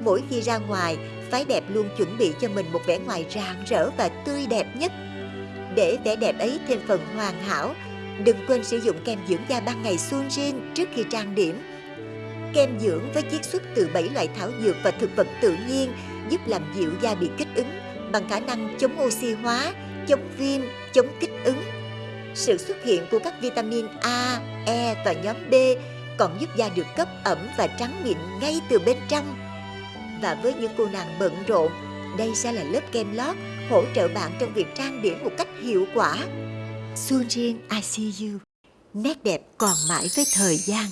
mỗi khi ra ngoài, phái đẹp luôn chuẩn bị cho mình một vẻ ngoài rạng rỡ và tươi đẹp nhất. Để vẻ đẹp ấy thêm phần hoàn hảo, đừng quên sử dụng kem dưỡng da ban ngày Sunjin trước khi trang điểm. Kem dưỡng với chiết xuất từ 7 loại thảo dược và thực vật tự nhiên giúp làm dịu da bị kích ứng bằng khả năng chống oxy hóa, chống viêm, chống kích ứng. Sự xuất hiện của các vitamin A, E và nhóm B còn giúp da được cấp ẩm và trắng mịn ngay từ bên trong. Và với những cô nàng bận rộn, đây sẽ là lớp kem lót hỗ trợ bạn trong việc trang điểm một cách hiệu quả. Sunjin I see you. Nét đẹp còn mãi với thời gian.